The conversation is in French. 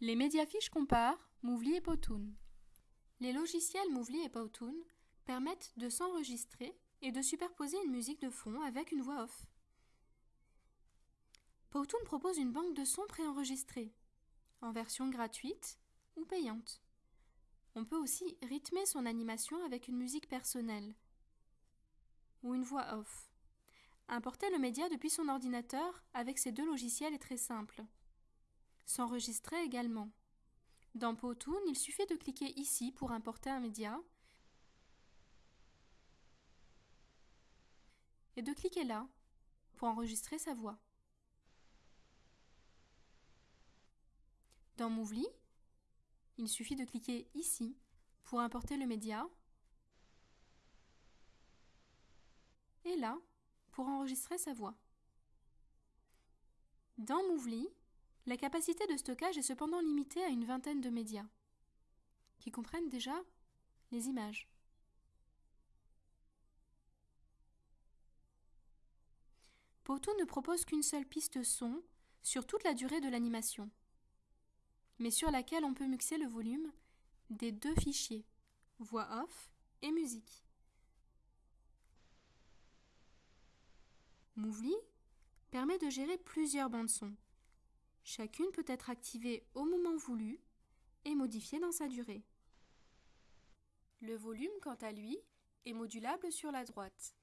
Les médiafiches comparent Movely et Powtoon. Les logiciels Movely et Powtoon permettent de s'enregistrer et de superposer une musique de fond avec une voix off. Powtoon propose une banque de sons préenregistrés, en version gratuite ou payante. On peut aussi rythmer son animation avec une musique personnelle ou une voix off. Importer le média depuis son ordinateur avec ces deux logiciels est très simple. S'enregistrer également. Dans Powtoon, il suffit de cliquer ici pour importer un média et de cliquer là pour enregistrer sa voix. Dans Movely, il suffit de cliquer ici pour importer le média et là pour enregistrer sa voix. Dans Movely, la capacité de stockage est cependant limitée à une vingtaine de médias, qui comprennent déjà les images. Powtoon ne propose qu'une seule piste son sur toute la durée de l'animation mais sur laquelle on peut mixer le volume des deux fichiers, voix off et musique. Movely permet de gérer plusieurs bandes son. Chacune peut être activée au moment voulu et modifiée dans sa durée. Le volume, quant à lui, est modulable sur la droite.